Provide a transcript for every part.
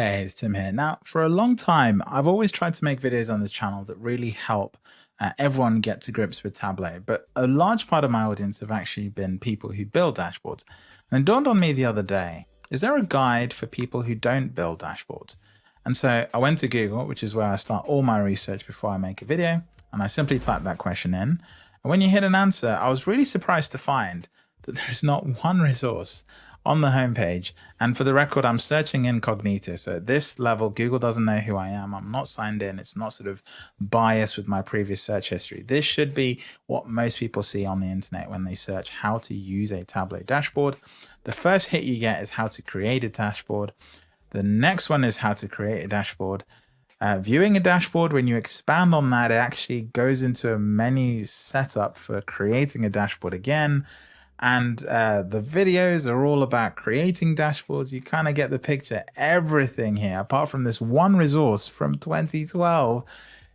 Hey, it's Tim here. Now, for a long time, I've always tried to make videos on this channel that really help uh, everyone get to grips with Tableau, but a large part of my audience have actually been people who build dashboards. And it dawned on me the other day, is there a guide for people who don't build dashboards? And so I went to Google, which is where I start all my research before I make a video, and I simply typed that question in. And when you hit an answer, I was really surprised to find that there's not one resource on the homepage. And for the record, I'm searching incognito. So at this level, Google doesn't know who I am. I'm not signed in. It's not sort of biased with my previous search history. This should be what most people see on the internet when they search how to use a Tableau dashboard. The first hit you get is how to create a dashboard. The next one is how to create a dashboard. Uh, viewing a dashboard, when you expand on that, it actually goes into a menu setup for creating a dashboard again and uh, the videos are all about creating dashboards. You kind of get the picture. Everything here, apart from this one resource from 2012,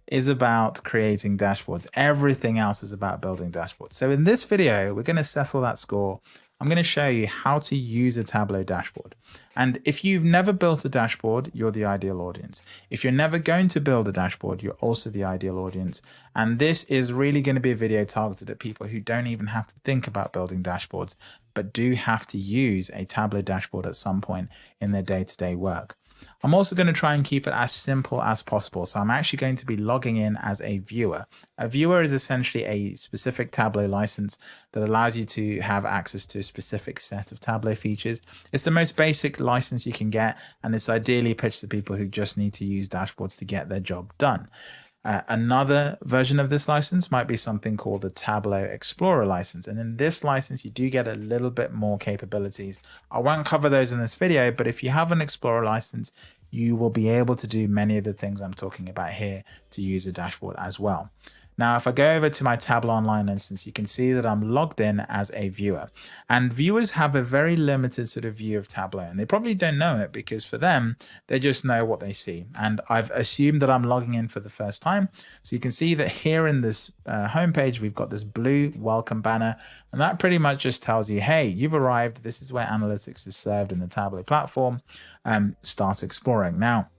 is about creating dashboards. Everything else is about building dashboards. So in this video, we're going to settle that score I'm going to show you how to use a Tableau dashboard. And if you've never built a dashboard, you're the ideal audience. If you're never going to build a dashboard, you're also the ideal audience. And this is really going to be a video targeted at people who don't even have to think about building dashboards, but do have to use a Tableau dashboard at some point in their day-to-day -day work. I'm also going to try and keep it as simple as possible. So I'm actually going to be logging in as a viewer. A viewer is essentially a specific Tableau license that allows you to have access to a specific set of Tableau features. It's the most basic license you can get, and it's ideally pitched to people who just need to use dashboards to get their job done. Uh, another version of this license might be something called the Tableau Explorer license. And in this license, you do get a little bit more capabilities. I won't cover those in this video, but if you have an Explorer license, you will be able to do many of the things I'm talking about here to use a dashboard as well. Now, if I go over to my Tableau Online instance, you can see that I'm logged in as a viewer. And viewers have a very limited sort of view of Tableau, and they probably don't know it because for them, they just know what they see. And I've assumed that I'm logging in for the first time. So you can see that here in this uh, homepage, we've got this blue welcome banner, and that pretty much just tells you, hey, you've arrived. This is where analytics is served in the Tableau platform. Um, start exploring. Now,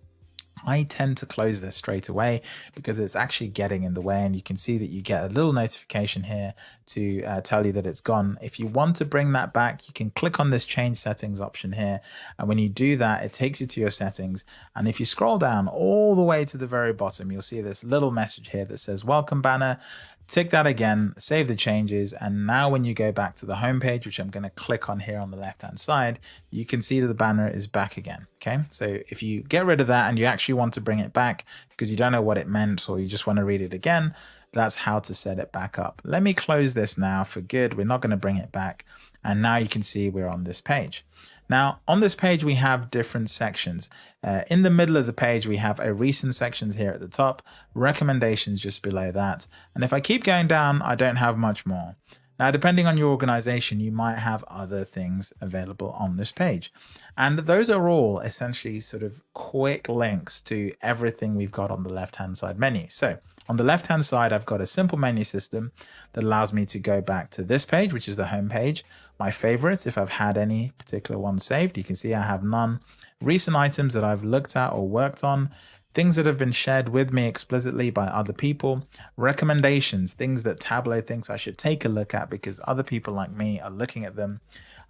I tend to close this straight away because it's actually getting in the way and you can see that you get a little notification here to uh, tell you that it's gone. If you want to bring that back, you can click on this change settings option here. And when you do that, it takes you to your settings. And if you scroll down all the way to the very bottom, you'll see this little message here that says welcome banner tick that again, save the changes. And now when you go back to the home page, which I'm going to click on here on the left hand side, you can see that the banner is back again. Okay. So if you get rid of that and you actually want to bring it back because you don't know what it meant or you just want to read it again, that's how to set it back up. Let me close this now for good. We're not going to bring it back. And now you can see we're on this page. Now, on this page, we have different sections. Uh, in the middle of the page, we have a recent sections here at the top, recommendations just below that. And if I keep going down, I don't have much more. Now, depending on your organization, you might have other things available on this page. And those are all essentially sort of quick links to everything we've got on the left-hand side menu. So on the left-hand side, I've got a simple menu system that allows me to go back to this page, which is the home page. My favorites, if I've had any particular ones saved, you can see I have none. Recent items that I've looked at or worked on, things that have been shared with me explicitly by other people, recommendations, things that Tableau thinks I should take a look at because other people like me are looking at them.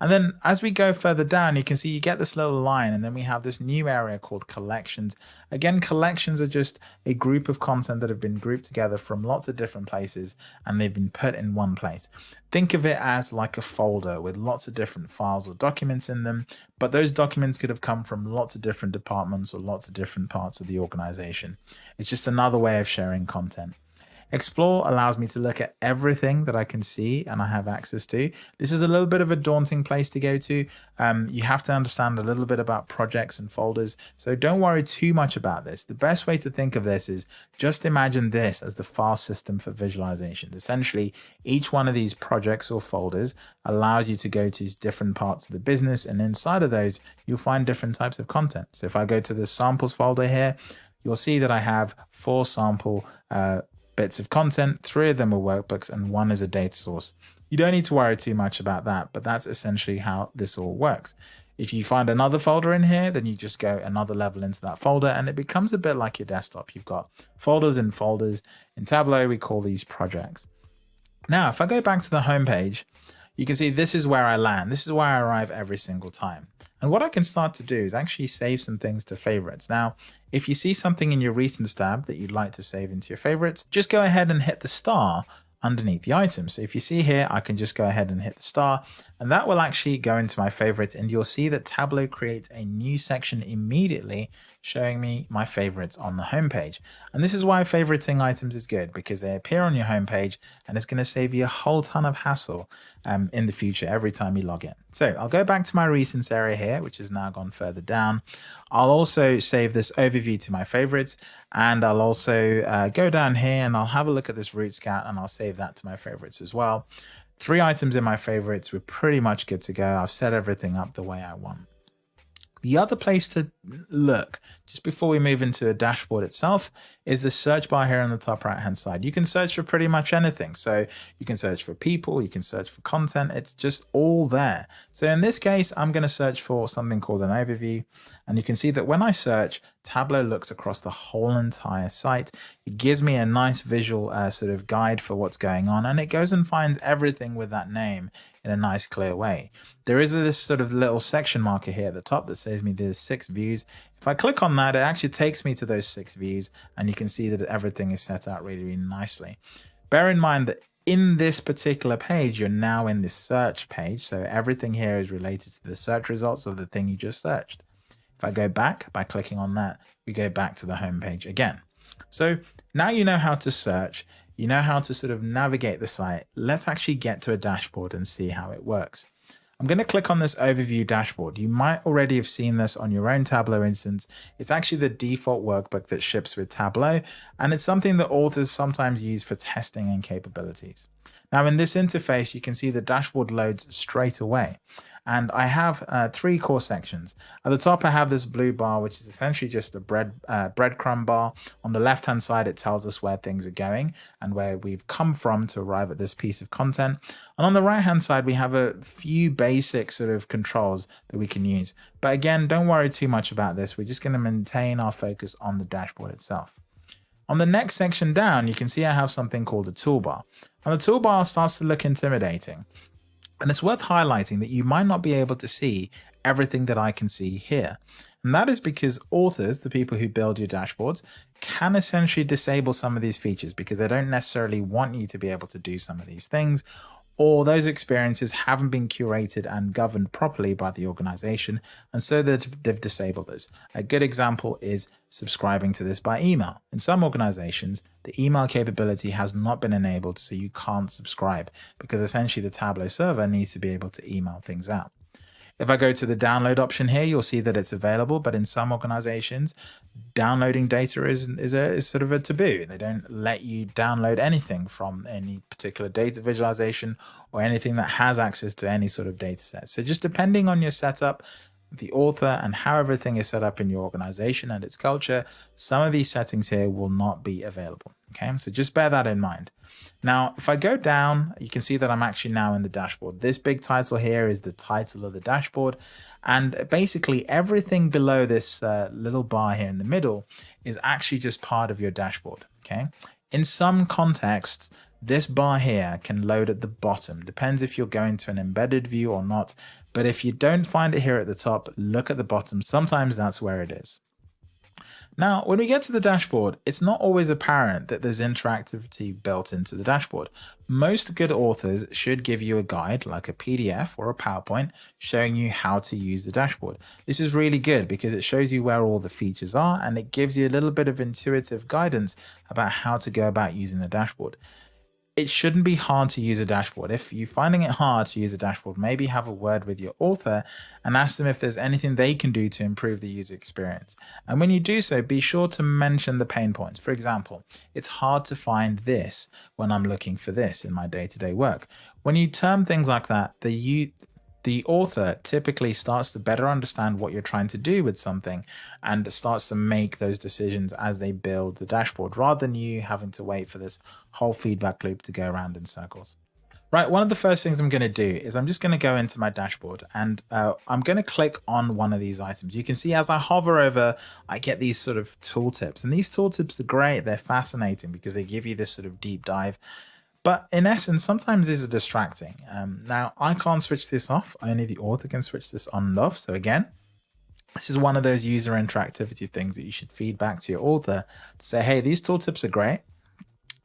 And then as we go further down, you can see you get this little line and then we have this new area called collections. Again, collections are just a group of content that have been grouped together from lots of different places and they've been put in one place. Think of it as like a folder with lots of different files or documents in them, but those documents could have come from lots of different departments or lots of different parts of the organization. It's just another way of sharing content. Explore allows me to look at everything that I can see and I have access to. This is a little bit of a daunting place to go to. Um, you have to understand a little bit about projects and folders. So don't worry too much about this. The best way to think of this is just imagine this as the file system for visualizations. Essentially, each one of these projects or folders allows you to go to different parts of the business. And inside of those, you'll find different types of content. So if I go to the samples folder here, you'll see that I have four sample uh, bits of content, three of them are workbooks, and one is a data source. You don't need to worry too much about that, but that's essentially how this all works. If you find another folder in here, then you just go another level into that folder and it becomes a bit like your desktop. You've got folders and folders. In Tableau, we call these projects. Now, if I go back to the home page, you can see this is where I land. This is where I arrive every single time. And what I can start to do is actually save some things to favorites. Now, if you see something in your recent tab that you'd like to save into your favorites, just go ahead and hit the star underneath the item. So if you see here, I can just go ahead and hit the star and that will actually go into my favorites and you'll see that Tableau creates a new section immediately showing me my favorites on the homepage. And this is why favoriting items is good because they appear on your homepage and it's going to save you a whole ton of hassle um, in the future every time you log in. So I'll go back to my recents area here, which has now gone further down. I'll also save this overview to my favorites and I'll also uh, go down here and I'll have a look at this root scout and I'll save that to my favorites as well. Three items in my favorites. We're pretty much good to go. I've set everything up the way I want. The other place to look, just before we move into a dashboard itself, is the search bar here on the top right hand side. You can search for pretty much anything. So you can search for people, you can search for content. It's just all there. So in this case, I'm going to search for something called an overview. And you can see that when I search, Tableau looks across the whole entire site. It gives me a nice visual uh, sort of guide for what's going on. And it goes and finds everything with that name in a nice clear way. There is this sort of little section marker here at the top that says me there's six views. If I click on that, it actually takes me to those six views and you can see that everything is set out really, really nicely. Bear in mind that in this particular page, you're now in this search page. So everything here is related to the search results of the thing you just searched. If I go back by clicking on that, we go back to the home page again. So now you know how to search. You know how to sort of navigate the site. Let's actually get to a dashboard and see how it works. I'm going to click on this overview dashboard. You might already have seen this on your own Tableau instance. It's actually the default workbook that ships with Tableau, and it's something that authors sometimes use for testing and capabilities. Now in this interface, you can see the dashboard loads straight away and I have uh, three core sections. At the top, I have this blue bar, which is essentially just a bread uh, breadcrumb bar. On the left-hand side, it tells us where things are going and where we've come from to arrive at this piece of content. And on the right-hand side, we have a few basic sort of controls that we can use. But again, don't worry too much about this. We're just going to maintain our focus on the dashboard itself. On the next section down, you can see I have something called a toolbar. And the toolbar starts to look intimidating. And it's worth highlighting that you might not be able to see everything that I can see here. And that is because authors, the people who build your dashboards, can essentially disable some of these features because they don't necessarily want you to be able to do some of these things or those experiences haven't been curated and governed properly by the organization, and so they've, disabled those. A good example is subscribing to this by email. In some organizations, the email capability has not been enabled, so you can't subscribe because essentially the Tableau server needs to be able to email things out. If I go to the download option here, you'll see that it's available, but in some organizations, downloading data is, is, a, is sort of a taboo. They don't let you download anything from any particular data visualization or anything that has access to any sort of data set. So just depending on your setup, the author and how everything is set up in your organization and its culture, some of these settings here will not be available. Okay, so just bear that in mind. Now, if I go down, you can see that I'm actually now in the dashboard. This big title here is the title of the dashboard. And basically everything below this uh, little bar here in the middle is actually just part of your dashboard. Okay. In some contexts, this bar here can load at the bottom. Depends if you're going to an embedded view or not. But if you don't find it here at the top, look at the bottom. Sometimes that's where it is. Now, when we get to the dashboard, it's not always apparent that there's interactivity built into the dashboard. Most good authors should give you a guide like a PDF or a PowerPoint showing you how to use the dashboard. This is really good because it shows you where all the features are and it gives you a little bit of intuitive guidance about how to go about using the dashboard it shouldn't be hard to use a dashboard. If you're finding it hard to use a dashboard, maybe have a word with your author and ask them if there's anything they can do to improve the user experience. And when you do so, be sure to mention the pain points. For example, it's hard to find this when I'm looking for this in my day-to-day -day work. When you term things like that, the the author typically starts to better understand what you're trying to do with something and starts to make those decisions as they build the dashboard rather than you having to wait for this whole feedback loop to go around in circles. Right, one of the first things I'm going to do is I'm just going to go into my dashboard and uh, I'm going to click on one of these items. You can see as I hover over, I get these sort of tooltips. And these tooltips are great. They're fascinating because they give you this sort of deep dive. But in essence, sometimes these are distracting. Um, now, I can't switch this off. Only the author can switch this on and off. So again, this is one of those user interactivity things that you should feed back to your author to say, hey, these tooltips are great.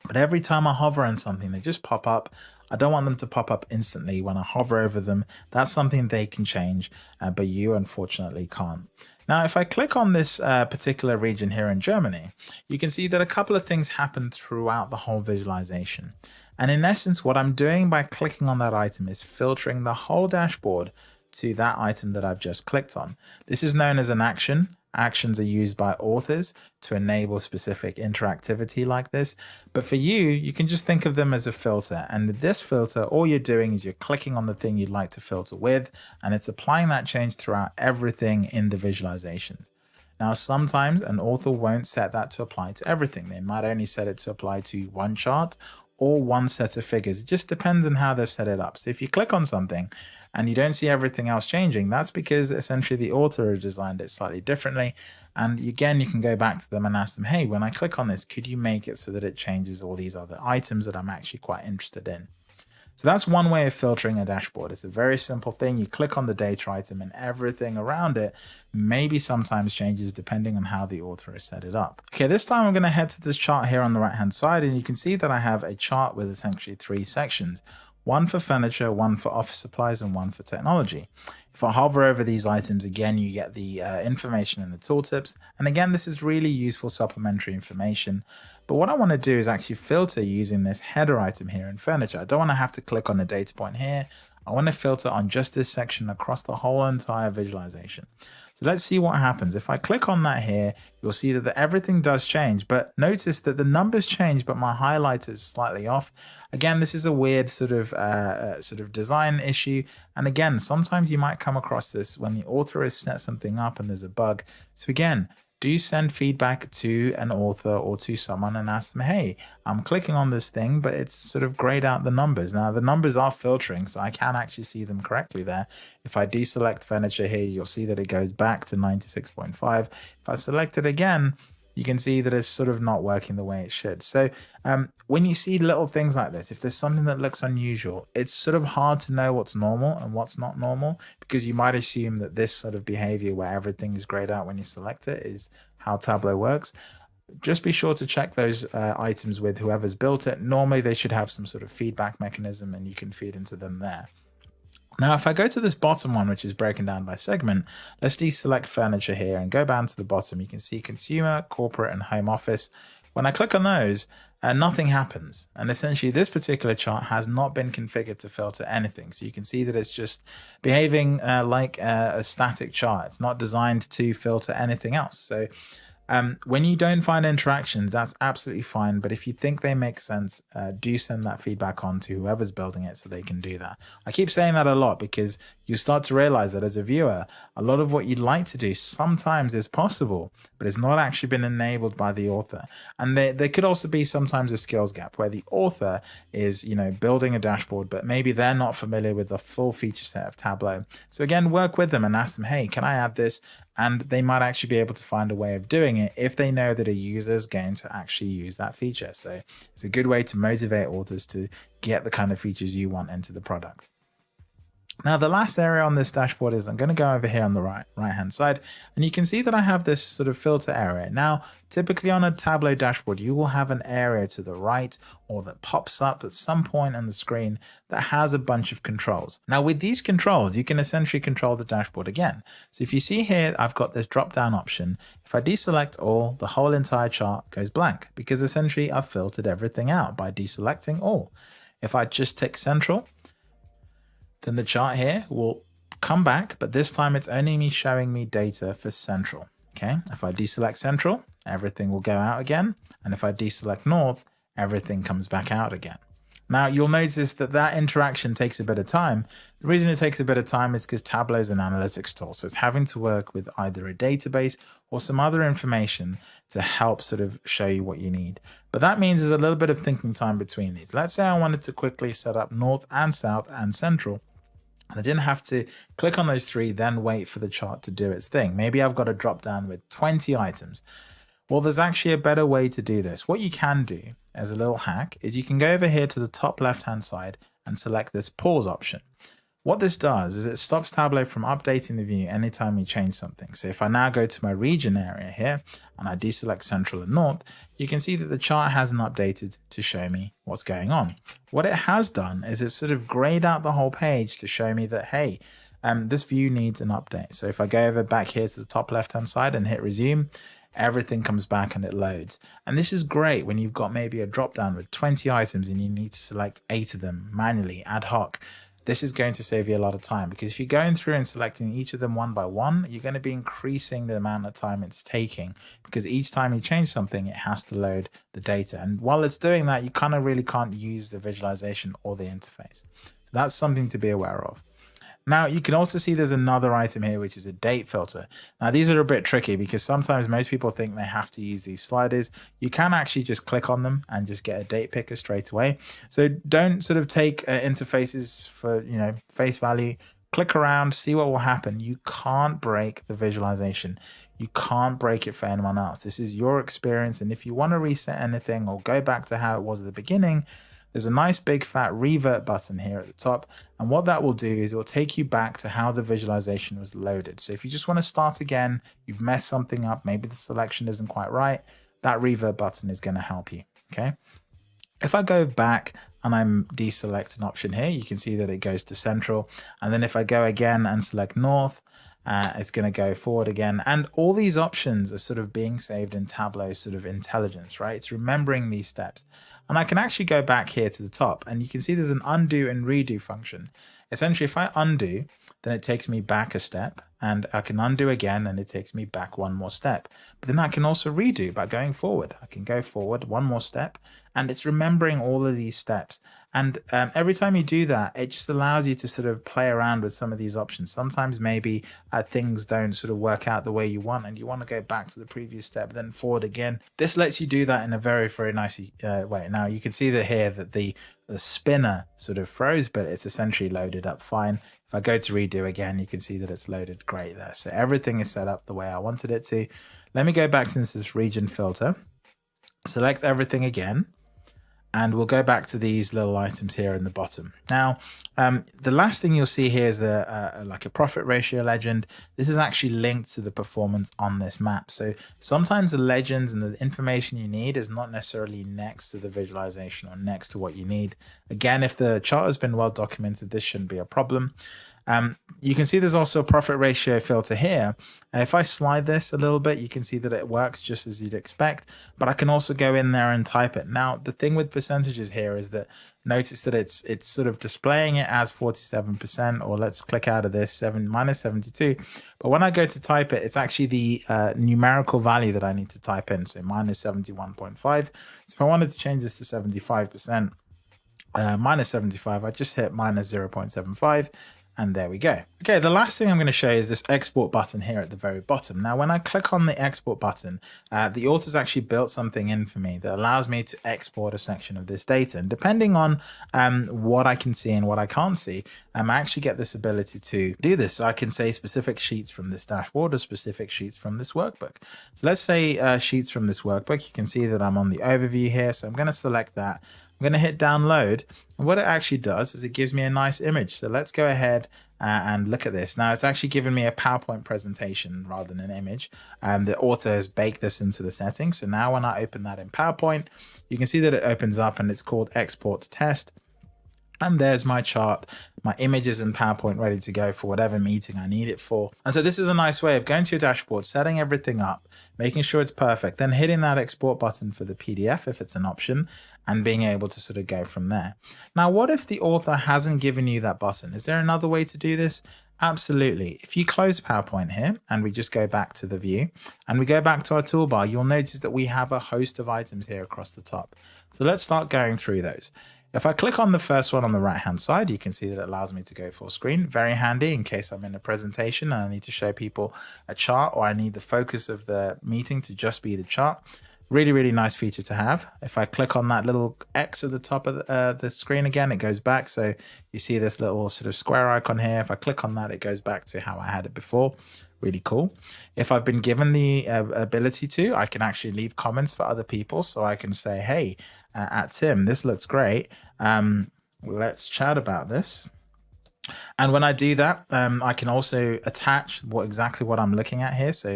But every time I hover on something, they just pop up. I don't want them to pop up instantly when I hover over them. That's something they can change, uh, but you unfortunately can't. Now, if I click on this uh, particular region here in Germany, you can see that a couple of things happen throughout the whole visualization. And in essence, what I'm doing by clicking on that item is filtering the whole dashboard to that item that I've just clicked on. This is known as an action actions are used by authors to enable specific interactivity like this. But for you, you can just think of them as a filter. And this filter, all you're doing is you're clicking on the thing you'd like to filter with, and it's applying that change throughout everything in the visualizations. Now, sometimes an author won't set that to apply to everything. They might only set it to apply to one chart or one set of figures. It just depends on how they've set it up. So if you click on something and you don't see everything else changing, that's because essentially the author designed it slightly differently. And again, you can go back to them and ask them, hey, when I click on this, could you make it so that it changes all these other items that I'm actually quite interested in? So that's one way of filtering a dashboard. It's a very simple thing. You click on the data item and everything around it maybe sometimes changes depending on how the author has set it up. Okay, this time I'm going to head to this chart here on the right hand side and you can see that I have a chart with essentially three sections one for furniture, one for office supplies, and one for technology. If I hover over these items, again, you get the uh, information in the tooltips. And again, this is really useful supplementary information. But what I want to do is actually filter using this header item here in furniture. I don't want to have to click on the data point here. I want to filter on just this section across the whole entire visualization. So let's see what happens. If I click on that here, you'll see that the, everything does change, but notice that the numbers change, but my highlight is slightly off. Again, this is a weird sort of uh, uh, sort of design issue. And again, sometimes you might come across this when the author has set something up and there's a bug. So again, do send feedback to an author or to someone and ask them, hey, I'm clicking on this thing, but it's sort of grayed out the numbers. Now, the numbers are filtering, so I can actually see them correctly there. If I deselect furniture here, you'll see that it goes back to 96.5. If I select it again, you can see that it's sort of not working the way it should. So um, when you see little things like this, if there's something that looks unusual, it's sort of hard to know what's normal and what's not normal because you might assume that this sort of behavior where everything is grayed out when you select it is how Tableau works. Just be sure to check those uh, items with whoever's built it. Normally they should have some sort of feedback mechanism and you can feed into them there. Now, if I go to this bottom one, which is broken down by segment, let's deselect furniture here and go down to the bottom. You can see consumer, corporate, and home office. When I click on those, uh, nothing happens. And essentially, this particular chart has not been configured to filter anything. So you can see that it's just behaving uh, like a, a static chart. It's not designed to filter anything else. So um, when you don't find interactions, that's absolutely fine. But if you think they make sense, uh, do send that feedback on to whoever's building it so they can do that. I keep saying that a lot because you start to realize that as a viewer, a lot of what you'd like to do sometimes is possible, but it's not actually been enabled by the author. And there, there could also be sometimes a skills gap where the author is, you know, building a dashboard, but maybe they're not familiar with the full feature set of Tableau. So again, work with them and ask them, hey, can I add this? And they might actually be able to find a way of doing it if they know that a user is going to actually use that feature. So it's a good way to motivate authors to get the kind of features you want into the product. Now the last area on this dashboard is I'm going to go over here on the right right hand side and you can see that I have this sort of filter area. Now typically on a Tableau dashboard you will have an area to the right or that pops up at some point on the screen that has a bunch of controls. Now with these controls you can essentially control the dashboard again. So if you see here I've got this drop down option. If I deselect all the whole entire chart goes blank because essentially I've filtered everything out by deselecting all. If I just tick central then the chart here will come back, but this time it's only me showing me data for central. Okay, if I deselect central, everything will go out again. And if I deselect north, everything comes back out again. Now you'll notice that that interaction takes a bit of time. The reason it takes a bit of time is because Tableau is an analytics tool. So it's having to work with either a database or some other information to help sort of show you what you need. But that means there's a little bit of thinking time between these. Let's say I wanted to quickly set up north and south and central. And I didn't have to click on those three, then wait for the chart to do its thing. Maybe I've got a drop down with 20 items. Well, there's actually a better way to do this. What you can do as a little hack is you can go over here to the top left hand side and select this pause option. What this does is it stops Tableau from updating the view anytime we change something. So if I now go to my region area here and I deselect central and north, you can see that the chart hasn't updated to show me what's going on. What it has done is it sort of grayed out the whole page to show me that, hey, um, this view needs an update. So if I go over back here to the top left hand side and hit resume, everything comes back and it loads. And this is great when you've got maybe a drop down with 20 items and you need to select eight of them manually ad hoc this is going to save you a lot of time because if you're going through and selecting each of them one by one, you're going to be increasing the amount of time it's taking because each time you change something, it has to load the data. And while it's doing that, you kind of really can't use the visualization or the interface. So that's something to be aware of. Now you can also see there's another item here, which is a date filter. Now these are a bit tricky because sometimes most people think they have to use these sliders. You can actually just click on them and just get a date picker straight away. So don't sort of take uh, interfaces for, you know, face value. Click around, see what will happen. You can't break the visualization. You can't break it for anyone else. This is your experience. And if you want to reset anything or go back to how it was at the beginning, there's a nice big fat revert button here at the top. And what that will do is it will take you back to how the visualization was loaded. So if you just want to start again, you've messed something up, maybe the selection isn't quite right, that revert button is going to help you. Okay. If I go back and I'm deselect an option here, you can see that it goes to central. And then if I go again and select north, uh, it's going to go forward again. And all these options are sort of being saved in Tableau sort of intelligence, right? It's remembering these steps. And I can actually go back here to the top and you can see there's an undo and redo function. Essentially, if I undo, then it takes me back a step and I can undo again and it takes me back one more step. But then I can also redo by going forward. I can go forward one more step and it's remembering all of these steps. And um, every time you do that, it just allows you to sort of play around with some of these options. Sometimes maybe uh, things don't sort of work out the way you want and you want to go back to the previous step, then forward again. This lets you do that in a very, very nice uh, way. Now you can see that here that the, the spinner sort of froze, but it's essentially loaded up fine. If I go to redo again, you can see that it's loaded great there. So everything is set up the way I wanted it to. Let me go back into this region filter, select everything again and we'll go back to these little items here in the bottom. Now, um, the last thing you'll see here is a, a, like a profit ratio legend. This is actually linked to the performance on this map. So sometimes the legends and the information you need is not necessarily next to the visualization or next to what you need. Again, if the chart has been well documented, this shouldn't be a problem. Um, you can see there's also a profit ratio filter here. If I slide this a little bit, you can see that it works just as you'd expect, but I can also go in there and type it. Now, the thing with percentages here is that notice that it's it's sort of displaying it as 47%, or let's click out of this, 7 minus 72. But when I go to type it, it's actually the uh, numerical value that I need to type in, so minus 71.5. So if I wanted to change this to 75%, uh, minus 75, I just hit minus 0.75 and there we go. Okay, the last thing I'm going to show you is this export button here at the very bottom. Now, when I click on the export button, uh, the author's actually built something in for me that allows me to export a section of this data. And depending on um, what I can see and what I can't see, um, I actually get this ability to do this. So I can say specific sheets from this dashboard or specific sheets from this workbook. So let's say uh, sheets from this workbook. You can see that I'm on the overview here. So I'm going to select that. I'm going to hit download. And what it actually does is it gives me a nice image. So let's go ahead uh, and look at this. Now it's actually given me a PowerPoint presentation rather than an image. And the author has baked this into the settings. So now when I open that in PowerPoint, you can see that it opens up and it's called export test. And there's my chart, my images and PowerPoint ready to go for whatever meeting I need it for. And so this is a nice way of going to your dashboard, setting everything up, making sure it's perfect, then hitting that export button for the PDF if it's an option, and being able to sort of go from there. Now, what if the author hasn't given you that button? Is there another way to do this? Absolutely. If you close PowerPoint here and we just go back to the view and we go back to our toolbar, you'll notice that we have a host of items here across the top. So let's start going through those. If I click on the first one on the right hand side, you can see that it allows me to go full screen. Very handy in case I'm in a presentation and I need to show people a chart or I need the focus of the meeting to just be the chart. Really, really nice feature to have. If I click on that little X at the top of the, uh, the screen again, it goes back. So you see this little sort of square icon here. If I click on that, it goes back to how I had it before. Really cool. If I've been given the uh, ability to, I can actually leave comments for other people. So I can say, hey, uh, at Tim, this looks great. Um, let's chat about this. And when I do that, um, I can also attach what exactly what I'm looking at here. So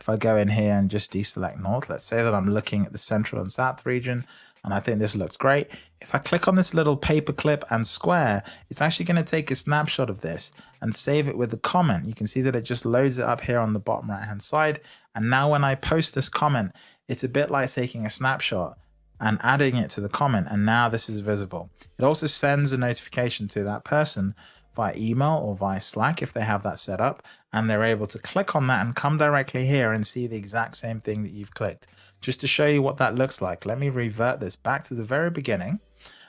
if I go in here and just deselect North, let's say that I'm looking at the Central and South region, and I think this looks great. If I click on this little paperclip and square, it's actually going to take a snapshot of this and save it with a comment. You can see that it just loads it up here on the bottom right hand side. And now when I post this comment, it's a bit like taking a snapshot and adding it to the comment. And now this is visible. It also sends a notification to that person via email or via Slack if they have that set up. And they're able to click on that and come directly here and see the exact same thing that you've clicked. Just to show you what that looks like, let me revert this back to the very beginning.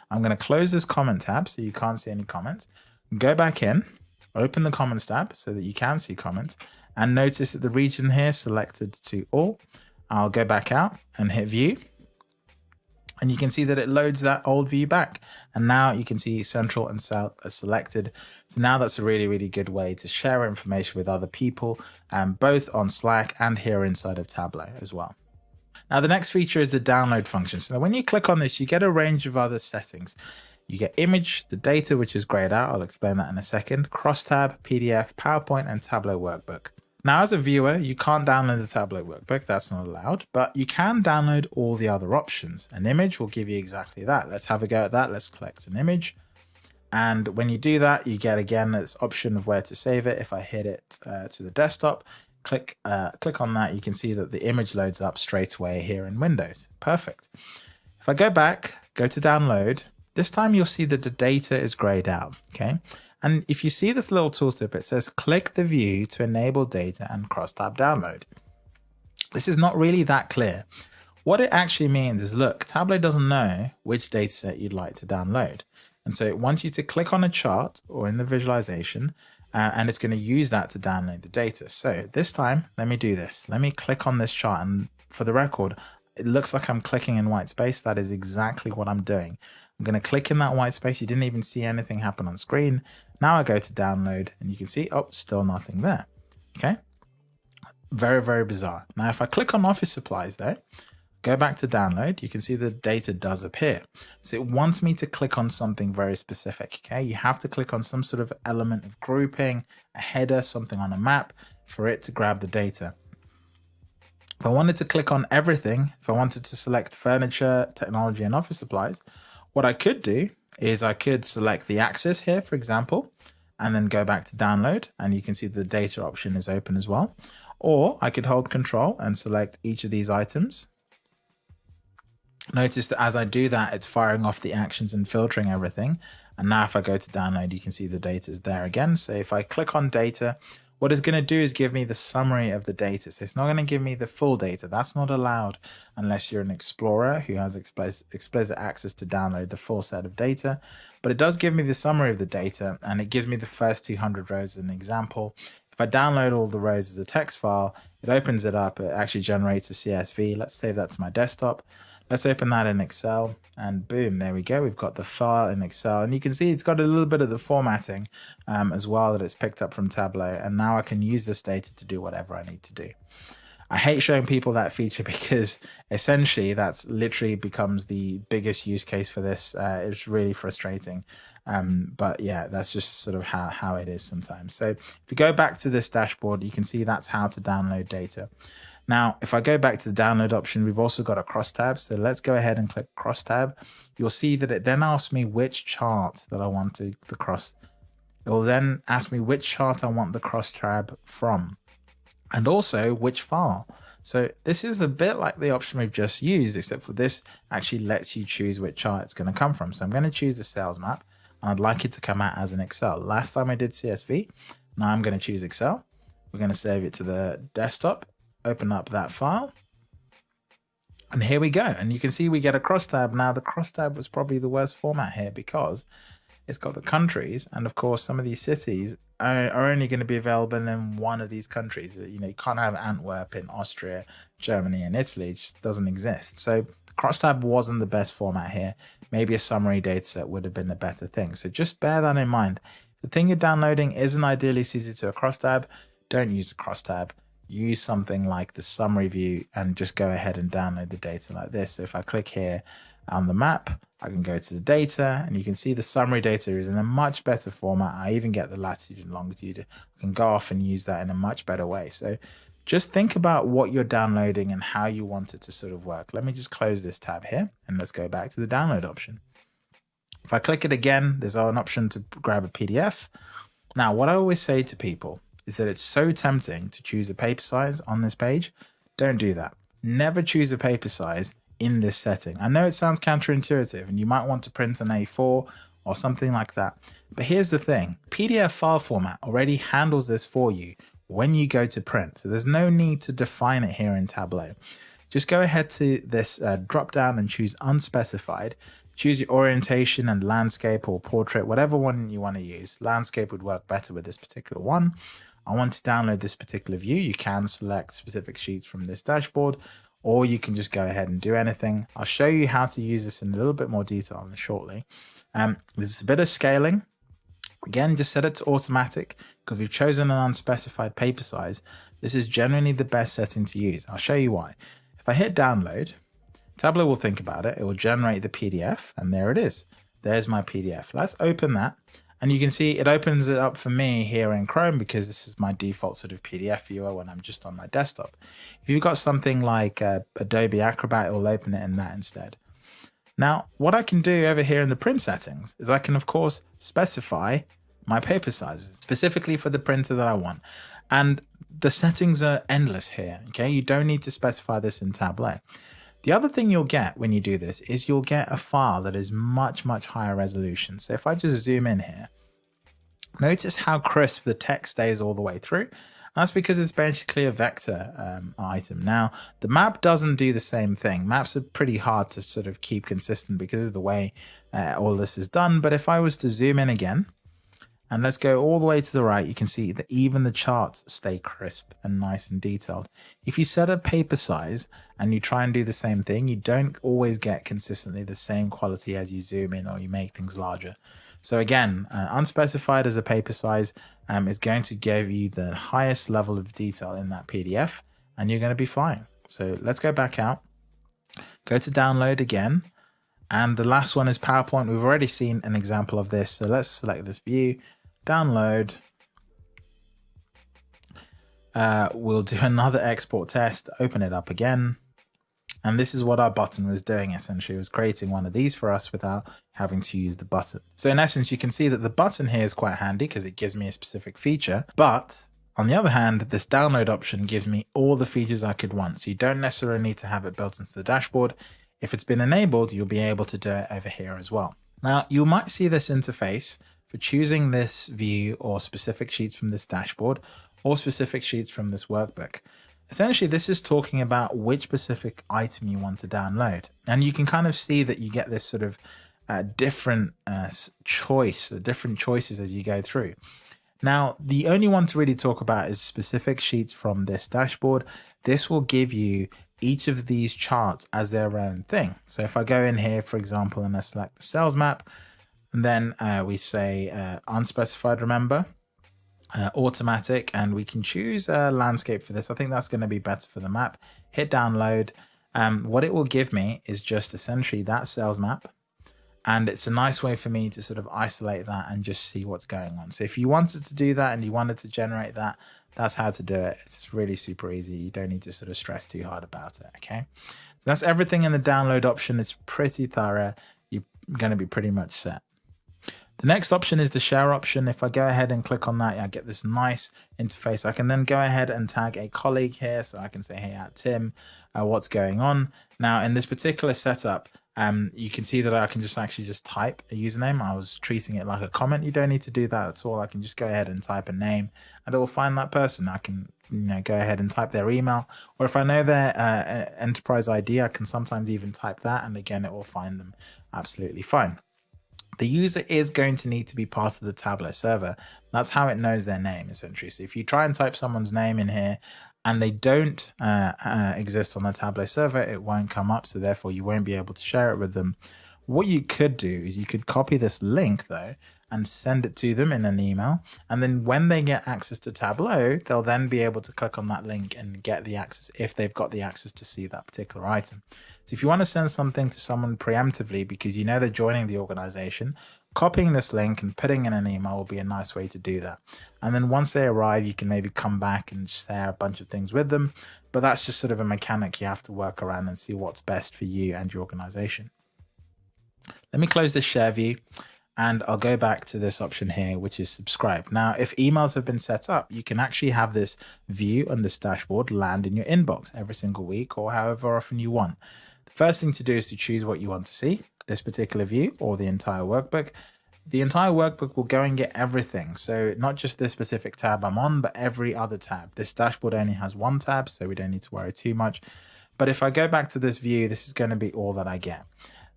I'm going to close this comment tab so you can't see any comments. Go back in, open the comments tab so that you can see comments and notice that the region here selected to all. I'll go back out and hit view and you can see that it loads that old view back. And now you can see central and south are selected. So now that's a really really good way to share information with other people um, both on slack and here inside of tableau as well. Now the next feature is the download function. So when you click on this you get a range of other settings. You get image the data which is grayed out. I'll explain that in a second. Crosstab pdf powerpoint and tableau workbook now, as a viewer, you can't download the Tableau workbook, that's not allowed, but you can download all the other options. An image will give you exactly that. Let's have a go at that. Let's collect an image. And when you do that, you get again this option of where to save it. If I hit it uh, to the desktop, click uh, click on that, you can see that the image loads up straight away here in Windows. Perfect. If I go back, go to download, this time you'll see that the data is grayed out. Okay. And if you see this little tooltip, it says click the view to enable data and cross-tab download. This is not really that clear. What it actually means is, look, Tableau doesn't know which dataset you'd like to download. And so it wants you to click on a chart or in the visualization, uh, and it's going to use that to download the data. So this time, let me do this. Let me click on this chart. And for the record, it looks like I'm clicking in white space. That is exactly what I'm doing. I'm going to click in that white space. You didn't even see anything happen on screen. Now I go to download and you can see, oh, still nothing there. Okay. Very, very bizarre. Now, if I click on office supplies though, go back to download, you can see the data does appear. So it wants me to click on something very specific. Okay. You have to click on some sort of element of grouping, a header, something on a map for it to grab the data. If I wanted to click on everything, if I wanted to select furniture, technology, and office supplies, what I could do is I could select the axis here, for example, and then go back to download and you can see the data option is open as well. Or I could hold control and select each of these items. Notice that as I do that, it's firing off the actions and filtering everything. And now if I go to download, you can see the data is there again. So if I click on data, what it's going to do is give me the summary of the data. So it's not going to give me the full data. That's not allowed unless you're an explorer who has explicit access to download the full set of data. But it does give me the summary of the data and it gives me the first 200 rows as an example. If I download all the rows as a text file, it opens it up. It actually generates a CSV. Let's save that to my desktop. Let's open that in Excel and boom, there we go. We've got the file in Excel and you can see it's got a little bit of the formatting um, as well that it's picked up from Tableau. And now I can use this data to do whatever I need to do. I hate showing people that feature because essentially that's literally becomes the biggest use case for this. Uh, it's really frustrating. Um, but yeah, that's just sort of how, how it is sometimes. So if you go back to this dashboard, you can see that's how to download data. Now, if I go back to the download option, we've also got a cross tab. So let's go ahead and click cross tab. You'll see that it then asks me which chart that I want to the cross. It will then ask me which chart I want the cross tab from and also which file. So this is a bit like the option we've just used, except for this actually lets you choose which chart it's going to come from. So I'm going to choose the sales map and I'd like it to come out as an Excel. Last time I did CSV, now I'm going to choose Excel. We're going to save it to the desktop open up that file. And here we go. And you can see we get a crosstab. Now the crosstab was probably the worst format here because it's got the countries. And of course, some of these cities are, only going to be available in one of these countries. You know, you can't have Antwerp in Austria, Germany and Italy. It just doesn't exist. So crosstab wasn't the best format here. Maybe a summary dataset would have been a better thing. So just bear that in mind. The thing you're downloading isn't ideally suited to a crosstab. Don't use a crosstab use something like the summary view and just go ahead and download the data like this. So if I click here on the map, I can go to the data and you can see the summary data is in a much better format. I even get the latitude and longitude. I can go off and use that in a much better way. So just think about what you're downloading and how you want it to sort of work. Let me just close this tab here and let's go back to the download option. If I click it again, there's an option to grab a PDF. Now, what I always say to people is that it's so tempting to choose a paper size on this page. Don't do that. Never choose a paper size in this setting. I know it sounds counterintuitive and you might want to print an A4 or something like that. But here's the thing, PDF file format already handles this for you when you go to print. So there's no need to define it here in Tableau. Just go ahead to this uh, drop down and choose unspecified. Choose your orientation and landscape or portrait, whatever one you want to use. Landscape would work better with this particular one. I want to download this particular view, you can select specific sheets from this dashboard, or you can just go ahead and do anything. I'll show you how to use this in a little bit more detail shortly. Um, there's a bit of scaling. Again, just set it to automatic because we've chosen an unspecified paper size. This is generally the best setting to use. I'll show you why. If I hit download, Tableau will think about it. It will generate the PDF and there it is. There's my PDF. Let's open that and you can see it opens it up for me here in Chrome because this is my default sort of PDF viewer when I'm just on my desktop. If you've got something like uh, Adobe Acrobat, it will open it in that instead. Now, what I can do over here in the print settings is I can, of course, specify my paper sizes specifically for the printer that I want. And the settings are endless here. Okay, you don't need to specify this in Tableau. The other thing you'll get when you do this is you'll get a file that is much, much higher resolution. So if I just zoom in here, notice how crisp the text stays all the way through. That's because it's basically a vector um, item. Now, the map doesn't do the same thing. Maps are pretty hard to sort of keep consistent because of the way uh, all this is done. But if I was to zoom in again, and let's go all the way to the right. You can see that even the charts stay crisp and nice and detailed. If you set a paper size and you try and do the same thing, you don't always get consistently the same quality as you zoom in or you make things larger. So again, uh, unspecified as a paper size um, is going to give you the highest level of detail in that PDF and you're going to be fine. So let's go back out, go to download again. And the last one is PowerPoint. We've already seen an example of this. So let's select this view download. Uh, we'll do another export test, open it up again. And this is what our button was doing essentially. It was creating one of these for us without having to use the button. So in essence, you can see that the button here is quite handy because it gives me a specific feature. But on the other hand, this download option gives me all the features I could want. So you don't necessarily need to have it built into the dashboard. If it's been enabled, you'll be able to do it over here as well. Now you might see this interface for choosing this view or specific sheets from this dashboard or specific sheets from this workbook. Essentially, this is talking about which specific item you want to download. And you can kind of see that you get this sort of uh, different uh, choice, different choices as you go through. Now, the only one to really talk about is specific sheets from this dashboard. This will give you each of these charts as their own thing. So if I go in here, for example, and I select the sales map, and then uh, we say uh, unspecified, remember, uh, automatic, and we can choose a landscape for this. I think that's going to be better for the map. Hit download. Um, what it will give me is just essentially that sales map. And it's a nice way for me to sort of isolate that and just see what's going on. So if you wanted to do that and you wanted to generate that, that's how to do it. It's really super easy. You don't need to sort of stress too hard about it. Okay. So that's everything in the download option. It's pretty thorough. You're going to be pretty much set. The next option is the share option. If I go ahead and click on that, I get this nice interface. I can then go ahead and tag a colleague here. So I can say, hey, at Tim, uh, what's going on? Now, in this particular setup, um, you can see that I can just actually just type a username. I was treating it like a comment. You don't need to do that at all. I can just go ahead and type a name and it will find that person. I can you know go ahead and type their email or if I know their uh, enterprise ID, I can sometimes even type that and again it will find them absolutely fine. The user is going to need to be part of the Tableau server. That's how it knows their name essentially. So if you try and type someone's name in here and they don't uh, uh, exist on the Tableau server, it won't come up. So therefore you won't be able to share it with them. What you could do is you could copy this link though and send it to them in an email. And then when they get access to Tableau, they'll then be able to click on that link and get the access if they've got the access to see that particular item. So if you want to send something to someone preemptively because you know they're joining the organization, copying this link and putting in an email will be a nice way to do that. And then once they arrive, you can maybe come back and share a bunch of things with them. But that's just sort of a mechanic you have to work around and see what's best for you and your organization. Let me close this share view and I'll go back to this option here, which is subscribe. Now, if emails have been set up, you can actually have this view on this dashboard land in your inbox every single week or however often you want. The first thing to do is to choose what you want to see, this particular view or the entire workbook. The entire workbook will go and get everything. So not just this specific tab I'm on, but every other tab. This dashboard only has one tab, so we don't need to worry too much. But if I go back to this view, this is going to be all that I get.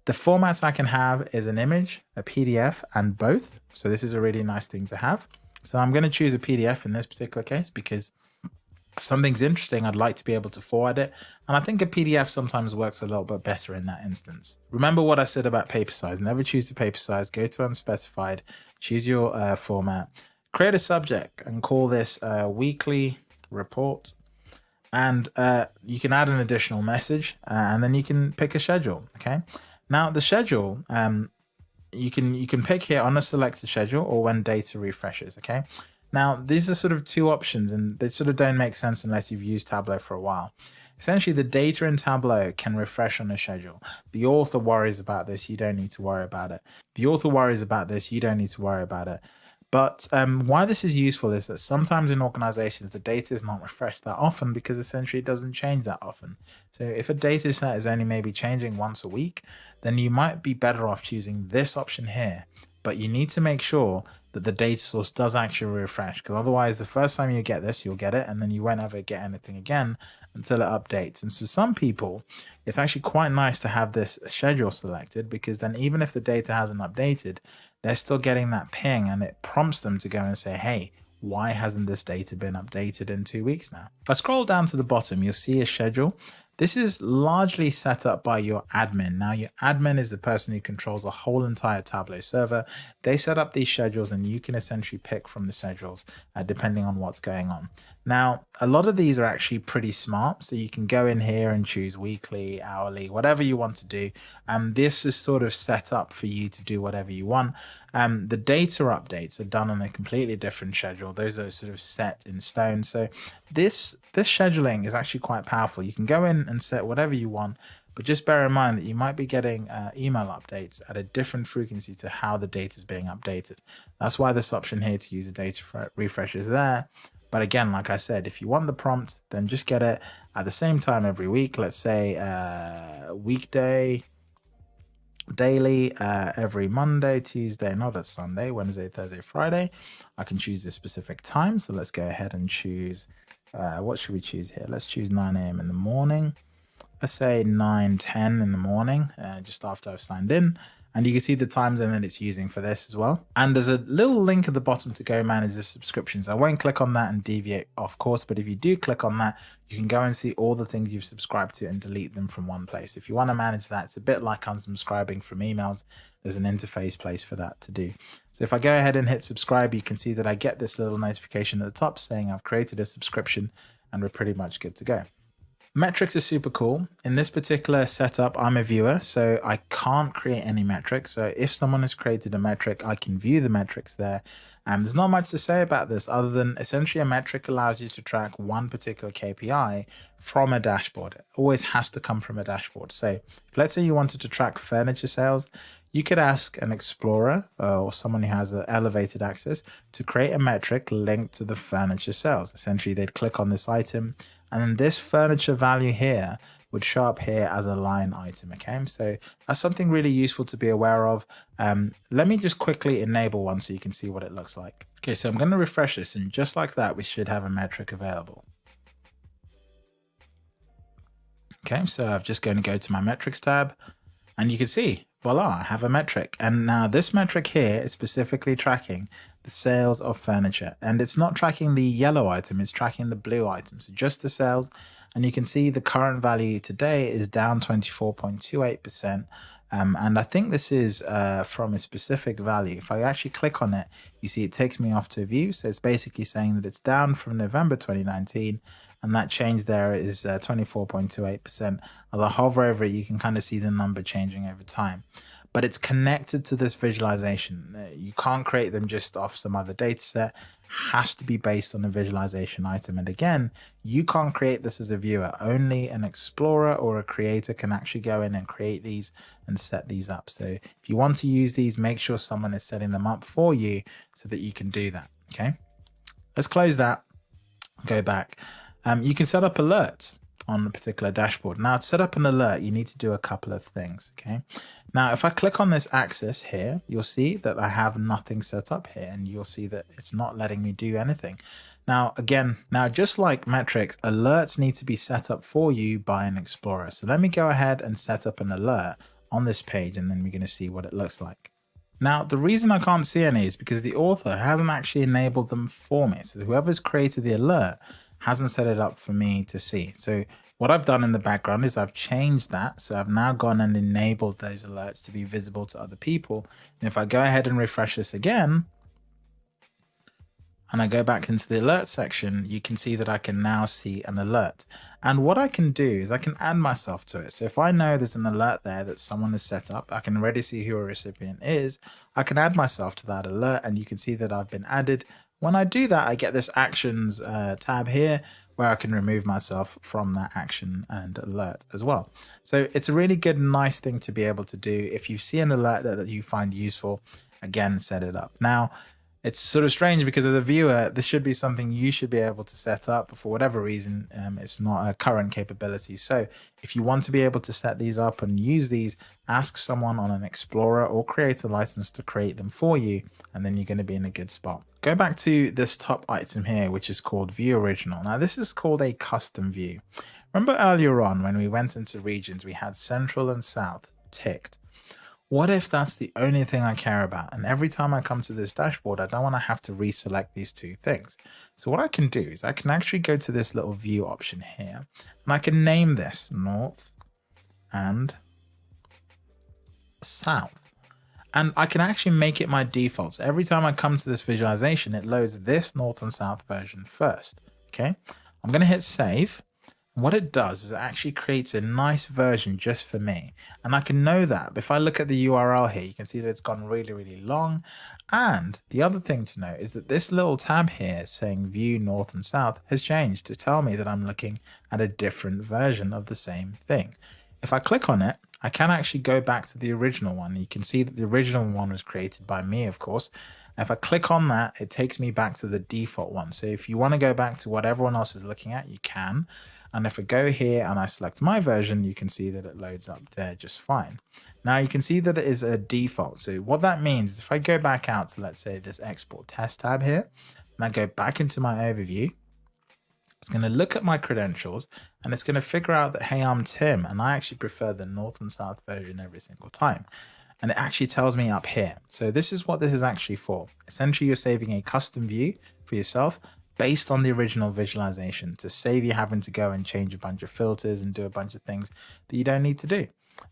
The formats I can have is an image, a PDF, and both. So this is a really nice thing to have. So I'm going to choose a PDF in this particular case because if something's interesting, I'd like to be able to forward it. And I think a PDF sometimes works a little bit better in that instance. Remember what I said about paper size. Never choose the paper size. Go to unspecified. Choose your uh, format. Create a subject and call this uh, weekly report. And uh, you can add an additional message uh, and then you can pick a schedule. Okay. Now the schedule, um, you can you can pick here on a selected schedule or when data refreshes. Okay. Now these are sort of two options, and they sort of don't make sense unless you've used Tableau for a while. Essentially, the data in Tableau can refresh on a schedule. The author worries about this, you don't need to worry about it. The author worries about this, you don't need to worry about it. But um, why this is useful is that sometimes in organizations, the data is not refreshed that often because essentially it doesn't change that often. So if a data set is only maybe changing once a week, then you might be better off choosing this option here. But you need to make sure that the data source does actually refresh because otherwise the first time you get this, you'll get it and then you won't ever get anything again until it updates. And so some people, it's actually quite nice to have this schedule selected because then even if the data hasn't updated, they're still getting that ping and it prompts them to go and say, hey, why hasn't this data been updated in two weeks now? If I scroll down to the bottom, you'll see a schedule this is largely set up by your admin. Now, your admin is the person who controls the whole entire Tableau server. They set up these schedules and you can essentially pick from the schedules uh, depending on what's going on. Now, a lot of these are actually pretty smart. So you can go in here and choose weekly, hourly, whatever you want to do. And um, this is sort of set up for you to do whatever you want. Um, the data updates are done on a completely different schedule. Those are sort of set in stone. So this, this scheduling is actually quite powerful. You can go in and set whatever you want, but just bear in mind that you might be getting uh, email updates at a different frequency to how the data is being updated. That's why this option here to use a data refresh is there. But again, like I said, if you want the prompt, then just get it at the same time every week. Let's say uh, weekday, daily, uh, every Monday, Tuesday, not a Sunday, Wednesday, Thursday, Friday. I can choose a specific time. So let's go ahead and choose, uh, what should we choose here? Let's choose 9 a.m. in the morning. Let's say 9, 10 in the morning, uh, just after I've signed in and you can see the time zone that it's using for this as well. And there's a little link at the bottom to go manage the subscriptions. I won't click on that and deviate off course, but if you do click on that, you can go and see all the things you've subscribed to and delete them from one place. If you want to manage that, it's a bit like unsubscribing from emails. There's an interface place for that to do. So if I go ahead and hit subscribe, you can see that I get this little notification at the top saying I've created a subscription and we're pretty much good to go. Metrics are super cool. In this particular setup, I'm a viewer, so I can't create any metrics. So if someone has created a metric, I can view the metrics there. And there's not much to say about this other than essentially a metric allows you to track one particular KPI from a dashboard. It always has to come from a dashboard. So let's say you wanted to track furniture sales, you could ask an explorer uh, or someone who has an elevated access to create a metric linked to the furniture sales. Essentially, they'd click on this item and then this furniture value here would show up here as a line item. Okay, so that's something really useful to be aware of. Um, let me just quickly enable one so you can see what it looks like. Okay, so I'm going to refresh this and just like that, we should have a metric available. Okay, so I'm just going to go to my metrics tab and you can see, voila, I have a metric. And now this metric here is specifically tracking the sales of furniture and it's not tracking the yellow item, it's tracking the blue item. So just the sales and you can see the current value today is down 24.28%. Um, and I think this is uh, from a specific value. If I actually click on it, you see it takes me off to a view. So it's basically saying that it's down from November 2019 and that change there is 24.28%. Uh, As I hover over it, you can kind of see the number changing over time. But it's connected to this visualization. Uh, you can't create them just off some other data set. Has to be based on a visualization item. And again, you can't create this as a viewer. Only an explorer or a creator can actually go in and create these and set these up. So if you want to use these, make sure someone is setting them up for you so that you can do that. Okay. Let's close that. Go back. Um, you can set up alerts on a particular dashboard. Now to set up an alert, you need to do a couple of things, okay? Now, if I click on this axis here, you'll see that I have nothing set up here and you'll see that it's not letting me do anything. Now, again, now just like metrics, alerts need to be set up for you by an explorer. So let me go ahead and set up an alert on this page and then we're going to see what it looks like. Now, the reason I can't see any is because the author hasn't actually enabled them for me. So whoever's created the alert hasn't set it up for me to see. So what I've done in the background is I've changed that. So I've now gone and enabled those alerts to be visible to other people. And if I go ahead and refresh this again, and I go back into the alert section, you can see that I can now see an alert. And what I can do is I can add myself to it. So if I know there's an alert there that someone has set up, I can already see who a recipient is. I can add myself to that alert and you can see that I've been added when I do that, I get this actions uh, tab here where I can remove myself from that action and alert as well. So it's a really good, nice thing to be able to do. If you see an alert that, that you find useful, again, set it up. Now, it's sort of strange because as a viewer, this should be something you should be able to set up, but for whatever reason, um, it's not a current capability. So if you want to be able to set these up and use these, ask someone on an Explorer or create a license to create them for you, and then you're going to be in a good spot. Go back to this top item here, which is called View Original. Now this is called a custom view. Remember earlier on when we went into regions, we had Central and South ticked. What if that's the only thing I care about? And every time I come to this dashboard, I don't want to have to reselect these two things. So what I can do is I can actually go to this little view option here and I can name this North and South. And I can actually make it my default. So every time I come to this visualization, it loads this North and South version first. Okay, I'm going to hit save what it does is it actually creates a nice version just for me. And I can know that. If I look at the URL here, you can see that it's gone really, really long. And the other thing to note is that this little tab here saying view north and south has changed to tell me that I'm looking at a different version of the same thing. If I click on it, I can actually go back to the original one. You can see that the original one was created by me, of course. If I click on that, it takes me back to the default one. So if you want to go back to what everyone else is looking at, you can. And if I go here and I select my version, you can see that it loads up there just fine. Now you can see that it is a default. So what that means is if I go back out to, let's say this export test tab here, and I go back into my overview, it's going to look at my credentials and it's going to figure out that, hey, I'm Tim and I actually prefer the North and South version every single time. And it actually tells me up here. So this is what this is actually for. Essentially, you're saving a custom view for yourself based on the original visualization to save you having to go and change a bunch of filters and do a bunch of things that you don't need to do.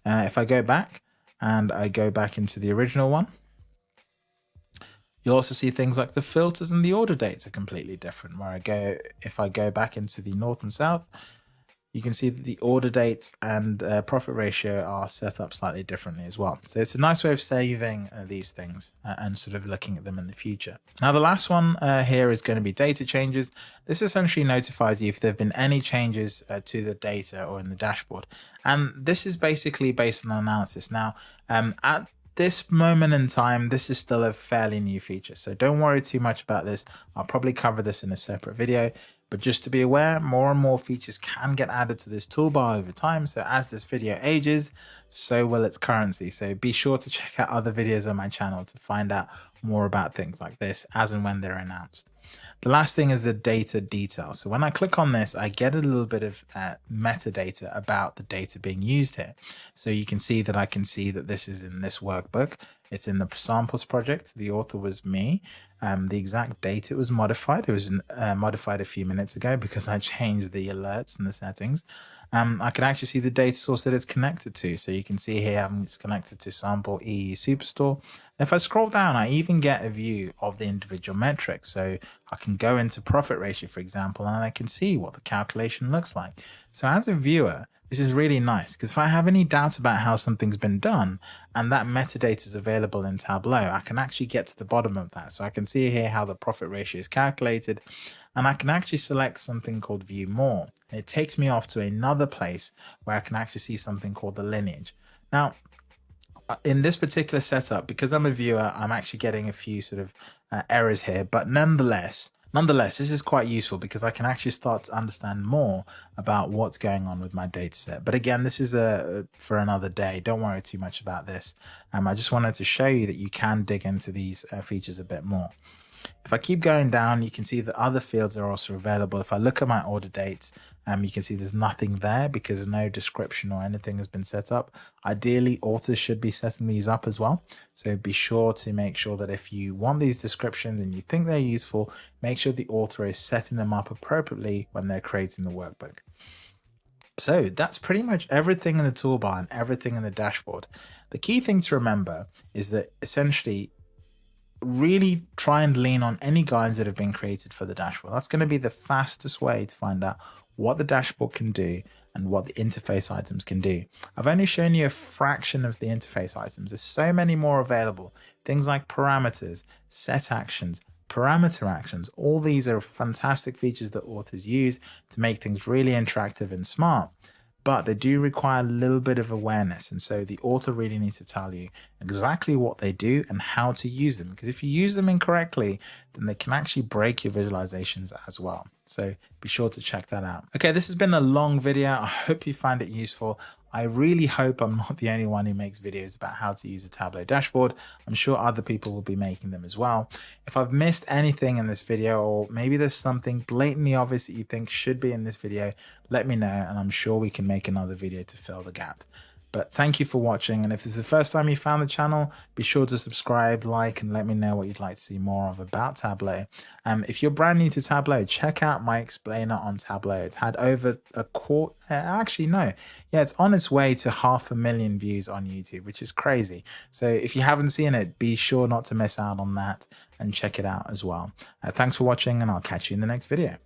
Uh, if I go back and I go back into the original one, you'll also see things like the filters and the order dates are completely different where I go, if I go back into the north and south, you can see that the order date and uh, profit ratio are set up slightly differently as well. So it's a nice way of saving uh, these things uh, and sort of looking at them in the future. Now the last one uh, here is going to be data changes. This essentially notifies you if there have been any changes uh, to the data or in the dashboard. And this is basically based on analysis. Now um, at this moment in time, this is still a fairly new feature. So don't worry too much about this. I'll probably cover this in a separate video But just to be aware, more and more features can get added to this toolbar over time. So as this video ages, so will its currency. So be sure to check out other videos on my channel to find out more about things like this as and when they're announced. The last thing is the data detail. So when I click on this, I get a little bit of uh, metadata about the data being used here. So you can see that I can see that this is in this workbook. It's in the samples project. The author was me. Um, the exact date it was modified, it was uh, modified a few minutes ago because I changed the alerts and the settings. Um, I can actually see the data source that it's connected to. So you can see here it's connected to sample E Superstore. If I scroll down, I even get a view of the individual metrics. So I can go into profit ratio, for example, and I can see what the calculation looks like. So as a viewer, this is really nice because if I have any doubts about how something's been done and that metadata is available in Tableau, I can actually get to the bottom of that. So I can see here how the profit ratio is calculated and I can actually select something called view more. It takes me off to another place where I can actually see something called the lineage. Now, uh, in this particular setup, because I'm a viewer, I'm actually getting a few sort of uh, errors here, but nonetheless, Nonetheless, this is quite useful because I can actually start to understand more about what's going on with my data set. But again, this is a for another day. Don't worry too much about this. Um, I just wanted to show you that you can dig into these uh, features a bit more. If I keep going down, you can see that other fields are also available. If I look at my order dates, um, you can see there's nothing there because no description or anything has been set up. Ideally, authors should be setting these up as well. So be sure to make sure that if you want these descriptions and you think they're useful, make sure the author is setting them up appropriately when they're creating the workbook. So that's pretty much everything in the toolbar and everything in the dashboard. The key thing to remember is that essentially really try and lean on any guides that have been created for the dashboard. That's going to be the fastest way to find out what the dashboard can do and what the interface items can do. I've only shown you a fraction of the interface items. There's so many more available. Things like parameters, set actions, parameter actions. All these are fantastic features that authors use to make things really interactive and smart but they do require a little bit of awareness. And so the author really needs to tell you exactly what they do and how to use them. Because if you use them incorrectly, then they can actually break your visualizations as well. So be sure to check that out. Okay, this has been a long video. I hope you find it useful. I really hope I'm not the only one who makes videos about how to use a Tableau dashboard. I'm sure other people will be making them as well. If I've missed anything in this video, or maybe there's something blatantly obvious that you think should be in this video, let me know and I'm sure we can make another video to fill the gap. But thank you for watching. And if this is the first time you found the channel, be sure to subscribe, like, and let me know what you'd like to see more of about Tableau. Um, if you're brand new to Tableau, check out my explainer on Tableau. It's had over a quarter, uh, actually, no. Yeah, it's on its way to half a million views on YouTube, which is crazy. So if you haven't seen it, be sure not to miss out on that and check it out as well. Uh, thanks for watching and I'll catch you in the next video.